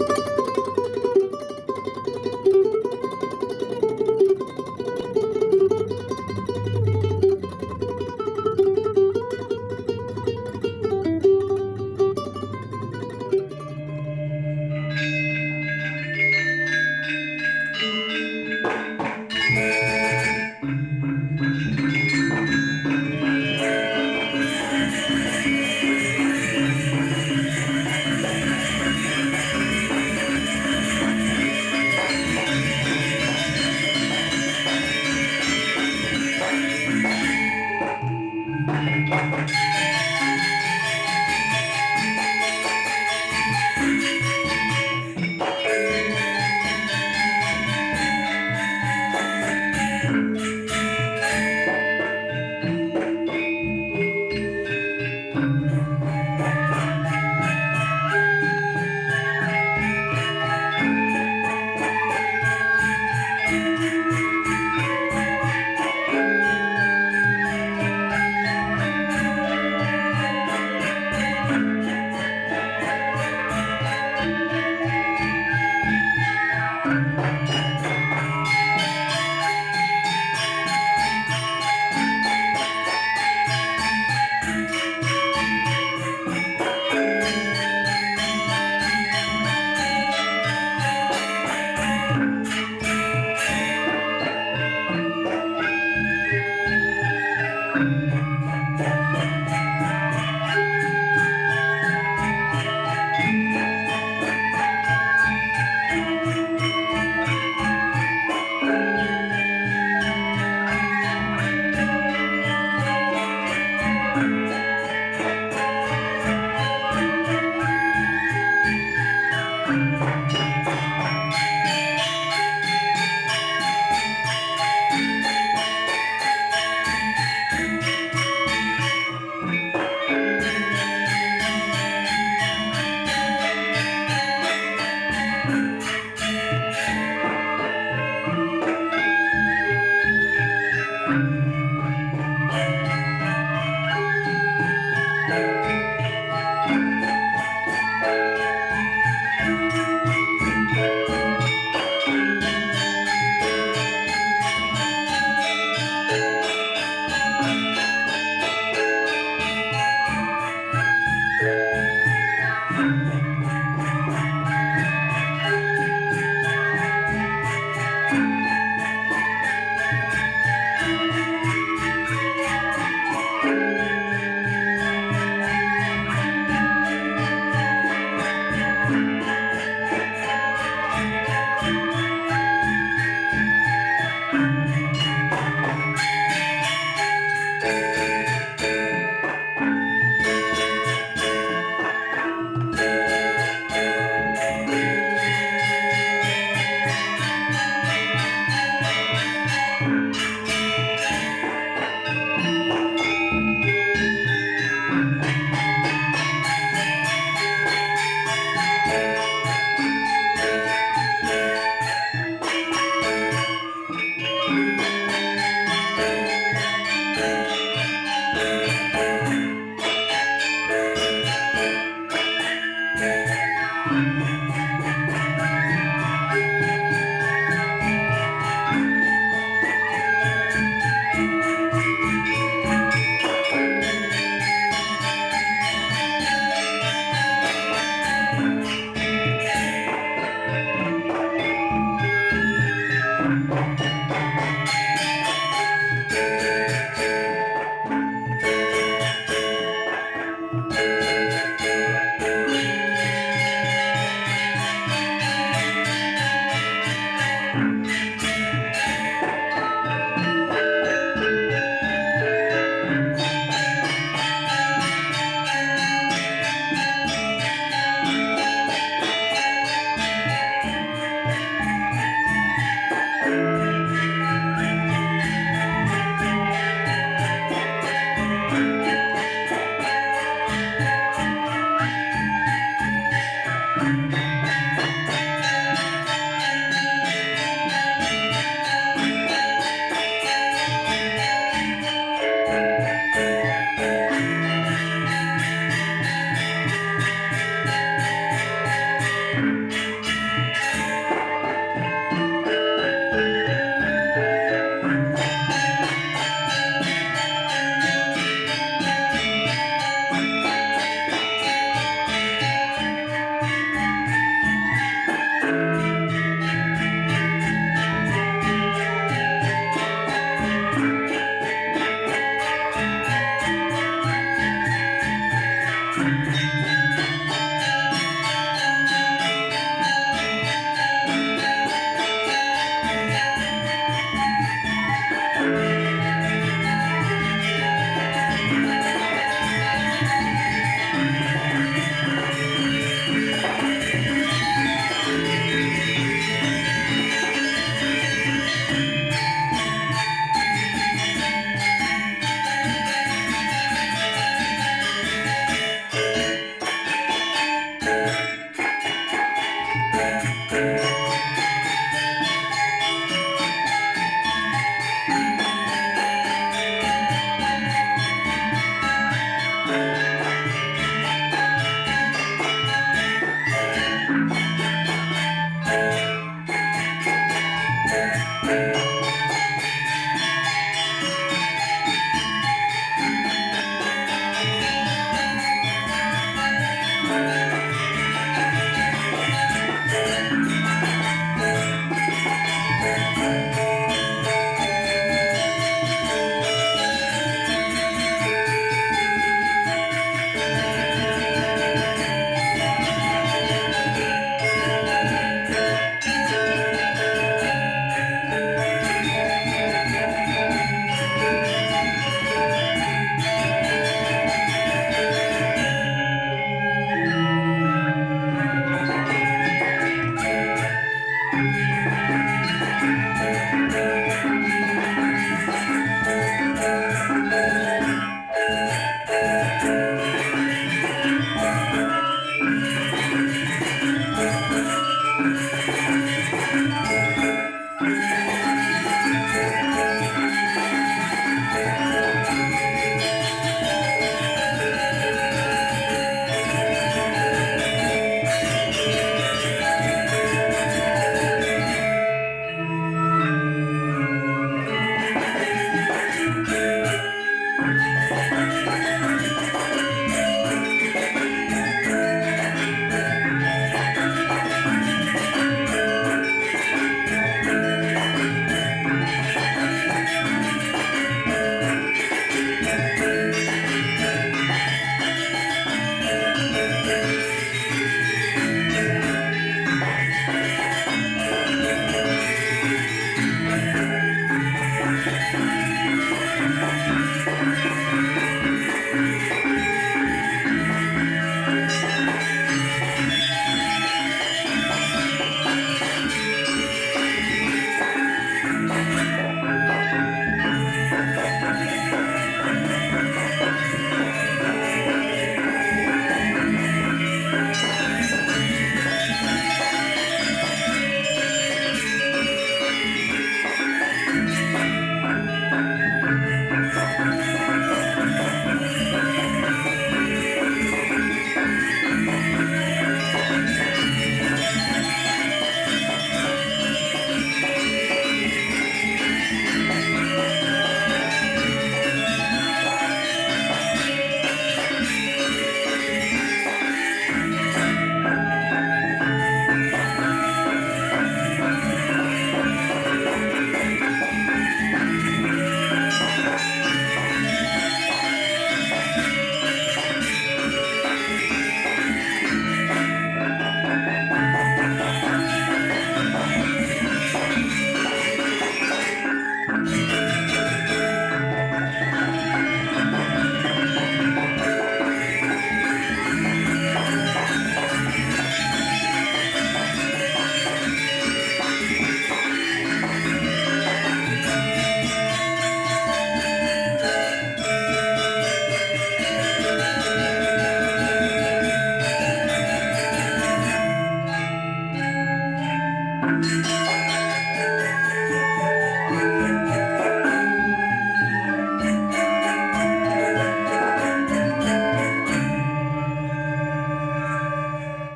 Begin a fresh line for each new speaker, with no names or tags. you Thank you. Thank you. Thank you.